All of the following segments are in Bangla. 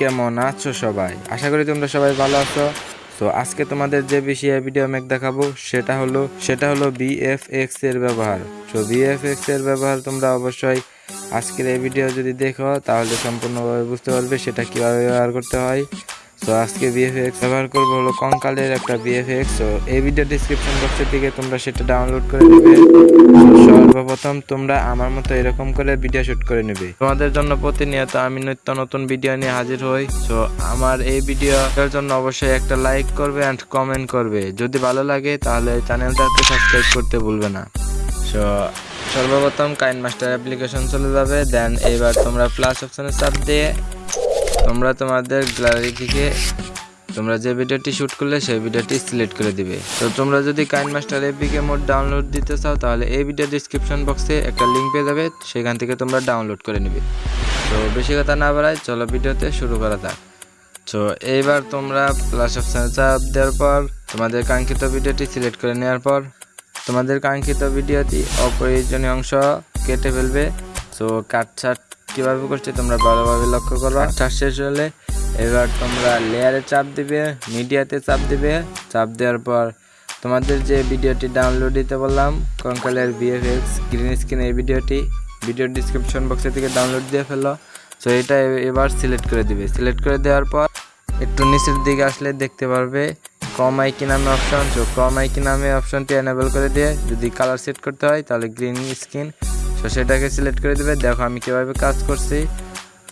কেমন আছো সবাই? আশা করি তোমরা সবাই ভালো আছো। তো আজকে তোমাদের যে বিষয়ে ভিডিও মেক দেখাবো, সেটা হলো সেটা হলো বিএফএক্স এর ব্যবহার। তো বিএফএক্স এর ব্যবহার তোমরা অবশ্যই আজকের এই ভিডিও যদি দেখো, তাহলে সম্পূর্ণভাবে বুঝতে পারবে সেটা কীভাবে ব্যবহার করতে হয়। তো আজকে বিএফএক্স ব্যবহার করব হলো কঙ্কালের একটা বিএফএক্স তো এই ভিডিও ডিসক্রিপশন বক্সের থেকে তোমরা সেটা ডাউনলোড করে নেবে। সর্বপ্রথম তোমরা আমার মতো এরকম করে ভিডিও শুট করে নেবে। তোমাদের জন্য প্রতিনিয়ত আমি নিত্য নতুন ভিডিও নিয়ে হাজির হই। তো আমার এই ভিডিওর জন্য অবশ্যই একটা লাইক করবে অ্যান্ড কমেন্ট করবে। যদি ভালো লাগে তাহলে চ্যানেলটাকে সাবস্ক্রাইব করতে ভুলবে না। সো সর্বপ্রথম কাইন মাস্টার অ্যাপ্লিকেশন চলে যাবে। দেন এবার তোমরা প্লাস অপশনে চাপ দিয়ে তোমরা তোমাদের গ্যালারি থেকে তোমরা যে ভিডিওটি শুট করলে সেই ভিডিওটি সিলেক্ট করে দিবে। তো তোমরা যদি কাইন মাস্টার এপিকে মোড ডাউনলোড দিতে চাও, তাহলে এই ভিডিও ডিসক্রিপশন বক্সে একটা লিঙ্ক পেয়ে যাবে, সেখান থেকে তোমরা ডাউনলোড করে নেবে। তো বেশি কথা না বাড়াই চলো ভিডিওতে শুরু করা যাক। তো এইবার তোমরা প্লাস অপশানে চাপ দেওয়ার পর, তোমাদের কাঙ্ক্ষিত ভিডিওটি সিলেক্ট করে নেওয়ার পর, তোমাদের কাঙ্ক্ষিত ভিডিওটি অপ্রয়োজনীয় অংশ কেটে ফেলবে। তো কাটছাট কীভাবে করছে তোমরা ভালোভাবে লক্ষ্য করো। কাটছাট শেষ হলে এবার তোমরা লেয়ারে চাপ দিবে মিডিয়াতে চাপ দিবে। চাপ দেওয়ার পর তোমাদের যে ভিডিওটি ডাউনলোড দিতে বললাম, কঙ্কালের বিএফএক্স গ্রিন স্ক্রিন এই ভিডিওটি ভিডিও ডিসক্রিপশন বক্সে থেকে ডাউনলোড দিয়ে ফেলো। সো এটা এবার সিলেক্ট করে দিবে। সিলেক্ট করে দেওয়ার পর একটু নিচের দিকে আসলে দেখতে পারবে কম আইকি নামে অপশন তো কম আইকি নামে অপশনটি এনেবল করে দিয়ে যদি কালার সেট করতে হয়, তাহলে গ্রিন স্ক্রিন তো সেটাকে সিলেক্ট করে দেবে। দেখো আমি কীভাবে কাজ করছি।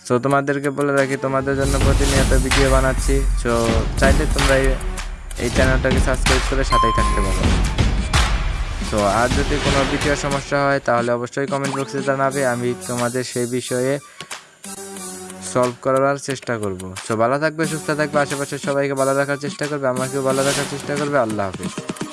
সো তোমাদেরকে বলে রাখি, তোমাদের জন্য প্রতিনিয়ত ভিডিও বানাচ্ছি। সো চাইলে তোমরা এই- চ্যানেলটাকে সাবস্ক্রাইব করে সাথেই থাকতে পারো। তো আর যদি কোনো ভিডিও সমস্যা হয়, তাহলে অবশ্যই কমেন্ট বক্সে জানাবে। আমি তোমাদের সেই বিষয়ে সলভ করার চেষ্টা করব। সো ভালো থাকবে, সুস্থ থাকবে আশেপাশে সবাইকে ভালো রাখার চেষ্টা করবে, আমাকেও ভালো রাখার চেষ্টা করবে। আল্লাহ হাফিজ।